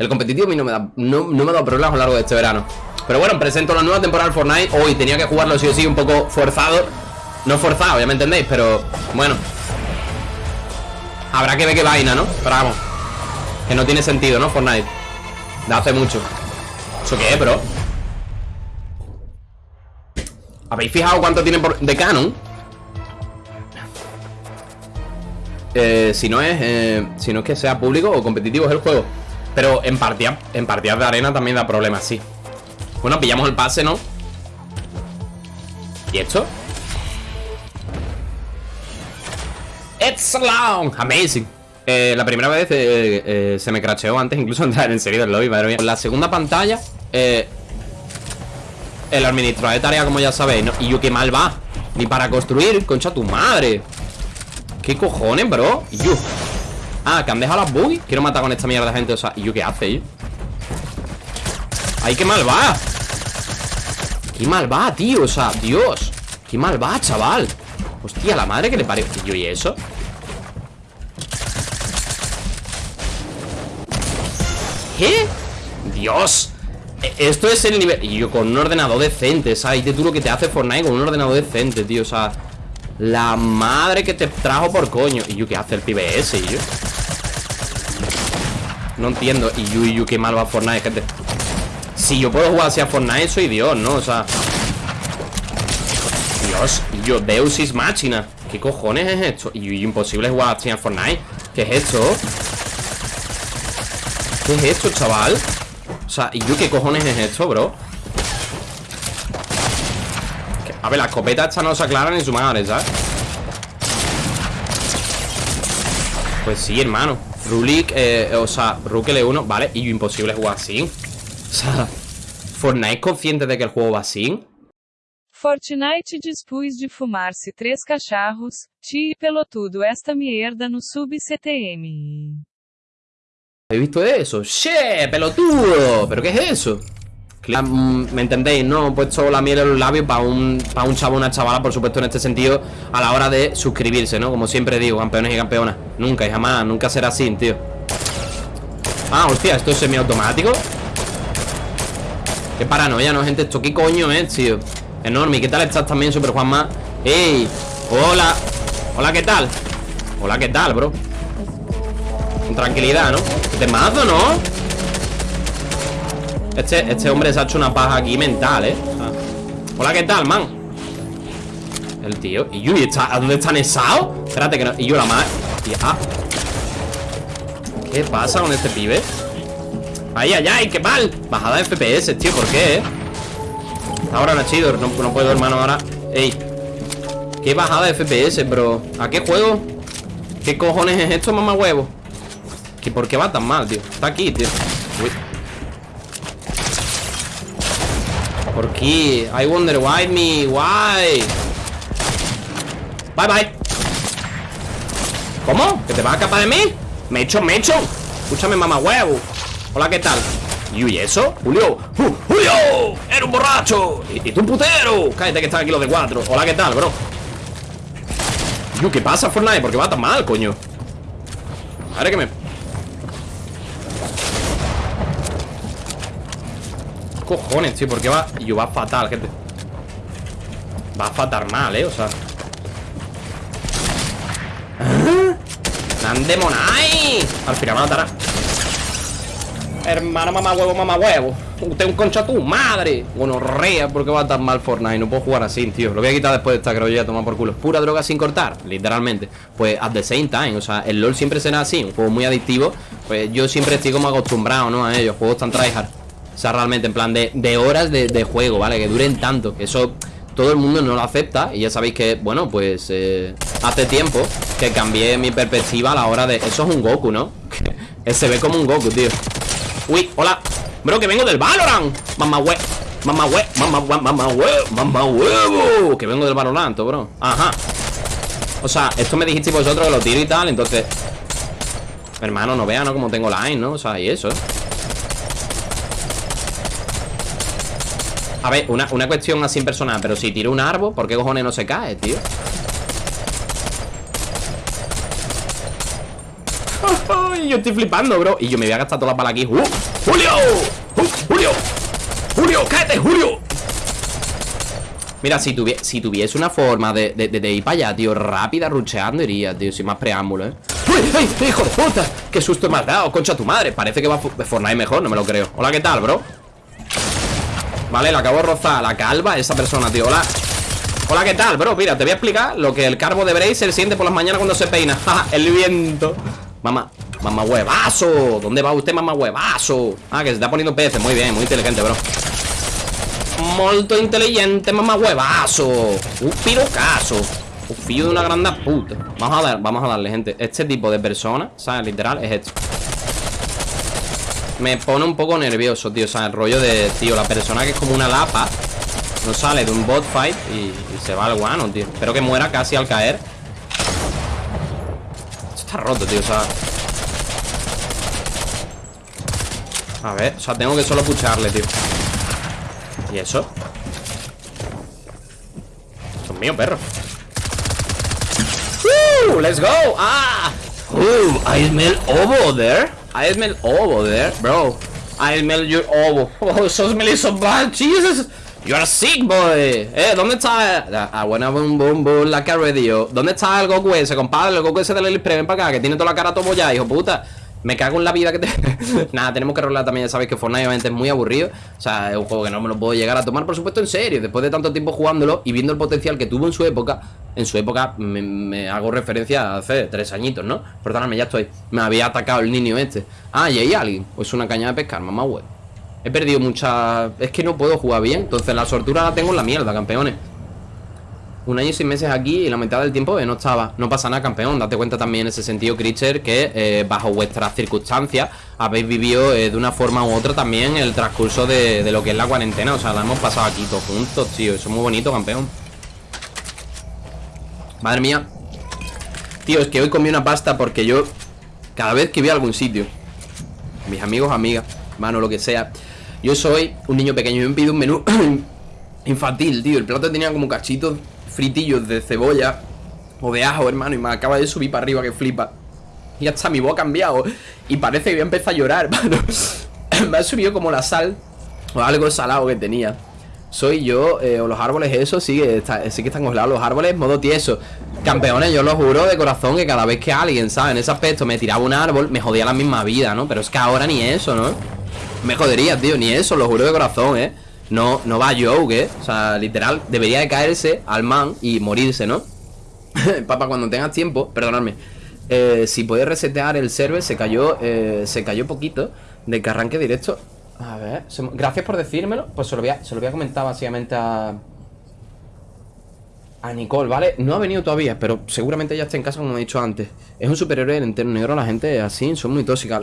El competitivo a mí no me da no, me ha dado problemas a lo largo de este verano Pero bueno, presento la nueva temporada del Fortnite Hoy tenía que jugarlo sí o sí un poco forzado No forzado, ya me entendéis, pero bueno Habrá que ver qué vaina, ¿no? Pero vamos Que no tiene sentido, ¿no? Fortnite De hace mucho ¿Eso qué es, bro? ¿Habéis fijado cuánto tiene por de canon? Eh, si no es eh, Si no es que sea público o competitivo es el juego Pero en partidas En partidas de arena también da problemas, sí Bueno, pillamos el pase, ¿no? ¿Y esto? It's long Amazing eh, La primera vez eh, eh, se me cracheó antes Incluso entrar en serio del lobby, madre mía La segunda pantalla El administrador de tarea, como ya sabéis ¿no? Y yo qué mal va Ni para construir, concha tu madre ¿Qué cojones, bro? ¿Y yo? Ah, que han dejado las buggy Quiero matar con esta mierda de gente O sea, ¿y yo qué hace, yo? ¡Ay, qué mal va! ¡Qué mal va, tío! O sea, Dios ¡Qué mal va, chaval! Hostia, la madre que le parió ¿Y yo y eso? ¿Qué? ¡Dios! E- Esto es el nivel... Y yo con un ordenador decente, ¿sabes? Y tú lo que te hace Fortnite con un ordenador decente, tío O sea... La madre que te trajo por coño Y yo, ¿qué hace el pibe ese, y yo? No entiendo Y yo, y yo, qué mal va Fortnite, gente Si yo puedo jugar así a Fortnite, soy Dios, ¿no? O sea... Dios, yo, Deus is Machina ¿Qué cojones es esto? Y imposible jugar así a Fortnite ¿Qué es esto? ¿Qué es esto, chaval? O sea, ¿y yo qué cojones es esto, bro? A ver, la escopeta esta no se aclara ni su madre, ¿sabes? Pues sí, hermano Rulik, eh, o sea, Rook L1 Vale, y imposible jugar así O sea, ¿Fortnite es consciente de que el juego va así? Fortnite dispus de fumar-se três cacharros, ti e pelotudo esta mierda no sub-CTM. ¿Habéis visto eso? ¡Che! ¡Pelotudo! ¿Pero qué es eso? Cla- mm, ¿Me entendéis? No he puesto la miel en los labios para un, para un chavo una chavala, por supuesto, en este sentido, a la hora de suscribirse, ¿no? Como siempre digo, campeones y campeonas. Nunca y jamás, nunca será así, tío. Ah, hostia, esto es semiautomático. Qué paranoia, ¿no, gente? Esto qué coño es, tío. Enorme. ¿Y qué tal estás también, Super Juanma? ¡Ey! ¡Hola! Hola, ¿qué tal? Hola, ¿qué tal, bro? Con tranquilidad, ¿no? De mazo, ¿no? Este, este hombre se ha hecho una paja aquí mental, ¿eh? Hola, ¿qué tal, man? El tío ¿Y yo? ¿Y está, ¿A dónde está Nesao? Espérate que no Y yo la madre ah. ¿Qué pasa con este pibe? ¡Ay, ay, ay! ¡Qué mal! Bajada de FPS, tío ¿Por qué, eh? Ahora no chido No, no puedo, hermano, ahora ¡Ey! ¿Qué bajada de FPS, bro? ¿A qué juego? ¿Qué cojones es esto, mamá huevo? ¿Que ¿Por qué va tan mal, tío? Está aquí, tío Uy. ¿Por qué? I wonder why me, why Bye, bye ¿Cómo? ¿Que te vas a escapar de mí? Me echo, me echo Escúchame, mamá huevo Hola, ¿qué tal? ¿Y eso? Julio ¡Uh, ¡Julio! ¡Eres un borracho! ¡Y, tú un putero! Cállate que están aquí los de cuatro Hola, ¿qué tal, bro? ¿qué pasa, Fortnite? ¿Por qué va tan mal, coño? Madre que me... Cojones, tío, ¿por qué va? Yo va fatal, gente. Va a fatal mal, eh, o sea. ¡Nandemonai! Al final me matará Hermano, mamá huevo, mamá huevo. Usted un concha tu madre. Bueno, rea, porque va tan mal Fortnite No puedo jugar así, tío. Lo voy a quitar después de esta que lo voy a tomar por culo. Pura droga sin cortar, literalmente. Pues at the same time, o sea, el LoL siempre será así Un juego muy adictivo. Pues yo siempre estoy como acostumbrado, ¿no? A ellos, juegos tan tryhard sea, realmente, en plan de, horas de, juego, ¿vale? Que duren tanto Que eso todo el mundo no lo acepta Y ya sabéis que, bueno, pues eh, Hace tiempo que cambié mi perspectiva a la hora de... Eso es un Goku, ¿no? Se ve como un Goku, tío Uy, hola Bro, que vengo del Valorant Mamá hue... Mamá hue... Mamá hue... Mamá hue... Mamá huevo Que vengo del Valorant, bro Ajá O sea, esto me dijisteis vosotros que lo tiro y tal Entonces Hermano, no vean, ¿no? Como tengo line, ¿no? O sea, y eso, Ver, una, una cuestión así personal Pero si tiro un árbol, ¿por qué cojones no se cae, tío? yo estoy flipando, bro Y yo me voy a gastar todas las balas aquí ¡Uh! ¡Julio! ¡Uh! ¡Julio! ¡Julio! ¡Cállate, Julio! Mira, si, si tuviese una forma de, de, ir para allá, tío Rápida, rucheando, iría, tío Sin más preámbulo, ¿eh? ¡Uy! ¡Hijo de puta! ¡Qué susto me has dado, concha tu madre! Parece que va Fortnite mejor, no me lo creo Hola, ¿qué tal, bro? Vale, le acabo de rozar. La calva esa persona, tío. Hola. Hola, ¿qué tal, bro? Mira, te voy a explicar lo que el carbo de Bracer siente por las mañanas cuando se peina. El viento. Mamá, mamá huevazo. ¿Dónde va usted, mamá huevazo? Ah, que se está poniendo peces, muy bien, muy inteligente, bro. Molto inteligente, mamá huevazo. Un pirocazo. Un fillo de una grande puta. Vamos a, dar, vamos a darle, gente. Este tipo de persona, ¿sabes? Literal, es esto Me pone un poco nervioso, tío O sea, el rollo de, tío, la persona que es como una lapa no sale de un bot fight y, se va al guano, tío Espero que muera casi al caer Esto está roto, tío, o sea A ver, o sea, tengo que solo pucharle, tío ¿Y eso? Son mío, perro ¡Uh! ¡Let's go! ¡Ah! ¡Uh! I smell ovo there I smell ovo there, bro I smell your ovo Oh, so smelly so bad Jesus You are sick, boy. Eh, ¿dónde está? Ah, buena boom, boom, boom, la que radio. ¿Dónde está el Goku ese, compadre? El Goku ese del Elite Ven para acá, que tiene toda la cara todo ya, hijo puta. Me cago en la vida que te... Nada, tenemos que rolar también, ya sabéis que Fortnite obviamente es muy aburrido. O sea, es un juego que no me lo puedo llegar a tomar, por supuesto, en serio. Después de tanto tiempo jugándolo y viendo el potencial que tuvo en su época En su época, me, hago referencia a hace tres añitos, ¿no? Perdóname, ya estoy. Me había atacado el niño este. Ah, y hay alguien. Pues una caña de pescar, mamá web He perdido mucha... Es que no puedo jugar bien Entonces la sortura la tengo en la mierda, campeones Un año y seis meses aquí Y la mitad del tiempo no estaba. No pasa nada, campeón. Date cuenta también en ese sentido, Creature Que eh, bajo vuestras circunstancias Habéis vivido eh, de una forma u otra También el transcurso de, de, lo que es la cuarentena. O sea, la hemos pasado aquí todos juntos, tío. Eso es muy bonito, campeón. Madre mía. Tío, es que hoy comí una pasta porque yo Cada vez que voy a algún sitio Mis amigos, amigas Mano, lo que sea yo soy un niño pequeño. Y me pido un menú infantil, tío. El plato tenía como cachitos fritillos de cebolla o de ajo, hermano. Y me acaba de subir para arriba que flipa. Y hasta mi voz ha cambiado. Y parece que voy a empezar a llorar, hermano. me ha subido como la sal o algo salado que tenía. Soy yo, eh, o los árboles, eso, sí que, sí que están congelados los árboles, modo tieso. Campeones, yo lo juro de corazón que cada vez que alguien, ¿sabes? En ese aspecto me tiraba un árbol, me jodía la misma vida, ¿no? Pero es que ahora ni eso, ¿no? Me jodería, tío, ni eso, lo juro de corazón, ¿eh? No, no va Joe, ¿eh? O sea, literal, debería de caerse al man y morirse, ¿no? Papá, cuando tengas tiempo, perdonadme eh, Si puedes resetear el server, se cayó, eh, se cayó poquito De que arranque directo A ver, gracias por decírmelo Pues se lo voy a, se lo voy a comentar básicamente a a Nicole, ¿vale? No ha venido todavía, pero seguramente ya está en casa como he dicho antes. Es un superhéroe del entero negro, la gente así, son muy tóxicas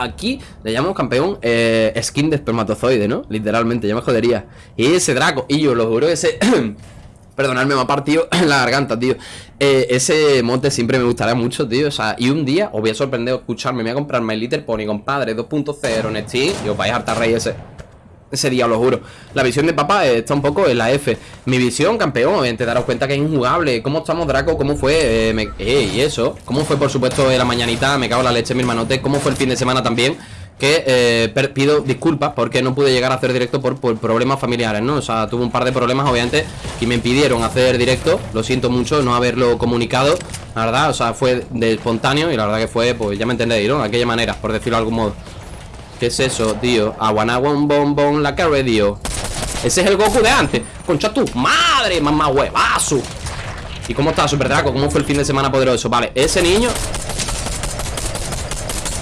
Aquí le llamamos campeón eh, skin de espermatozoide, ¿no? Literalmente, ya me jodería. Y ese Draco, y yo lo juro, ese... Perdonadme, me ha partido la garganta, tío. Eh, Ese monte siempre me gustaría mucho, tío. O sea, y un día os voy a sorprender escucharme Me voy a comprar My Little Pony, compadre 2.0 en Steam Y os vais a hartar rey ese ese día, lo juro. La visión de papá está un poco en la F. Mi visión, campeón, obviamente, daros cuenta que es injugable. ¿Cómo estamos, Draco? ¿Cómo fue? Eh, eh, y eso. ¿Cómo fue, por supuesto, la mañanita? Me cago en la leche, mi hermanote. ¿Cómo fue el fin de semana también? Que eh, pido disculpas porque no pude llegar a hacer directo por, problemas familiares, ¿no? O sea, tuve un par de problemas, obviamente, y me impidieron hacer directo. Lo siento mucho no haberlo comunicado, la verdad. O sea, fue de espontáneo y la verdad que fue, pues ya me entendéis, ¿no? De aquella manera, por decirlo de algún modo. ¿Qué es eso, tío? Aguanaguan bon bon la que tío Ese es el Goku de antes Concha tu madre, mamá huevazo ¿Y cómo está Super Draco? ¿Cómo fue el fin de semana poderoso? Vale, ese niño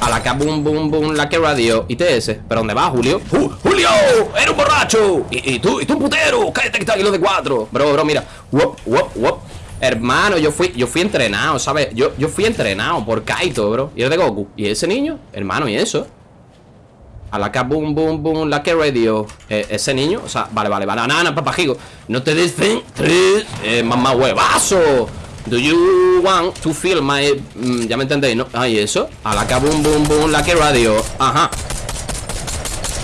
A la que boom boom boom la que radio ITS ¿Pero dónde va, Julio? ¡Uh, ¡Julio! ¡Eres un borracho! ¿Y, tú? ¿Y tú un putero? ¡Cállate que está aquí de cuatro! Bro, bro, mira Wop, wop, wop Hermano, yo fui, yo fui entrenado, ¿sabes? Yo, yo fui entrenado por Kaito, bro Y es de Goku ¿Y ese niño? Hermano, ¿y eso? A la que boom, boom, boom, la que radio eh, Ese niño, o sea, vale, vale, banana, papajigo No te descentres, eh, mamá huevazo. Do you want to feel my... Mm, ya me entendéis, ¿no? Ay, eso. A la que boom, boom, boom, la que radio. Ajá.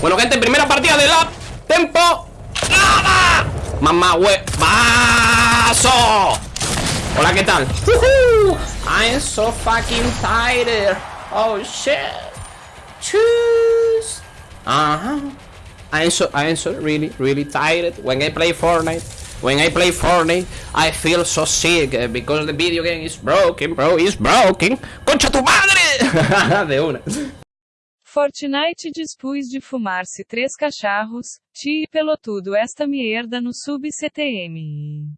Bueno, gente, primera partida de la Tempo. ¡Nada! Mamá huevazo. Hola, ¿qué tal? I'm so fucking tired. Oh shit. Choose. Uh-huh. I'm so I'm so really really tired when I play Fortnite. When I play Fortnite, I feel so sick uh, because the video game is broken, bro. It's broken. ¡Concha tu madre! de una. Fortnite dispus de fumar-se três cacharros, ti e pelotudo esta merda no sub CTM.